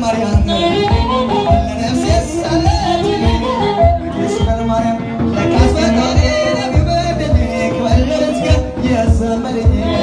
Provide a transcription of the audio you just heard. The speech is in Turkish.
Mariana. Nefes salın. 卖给你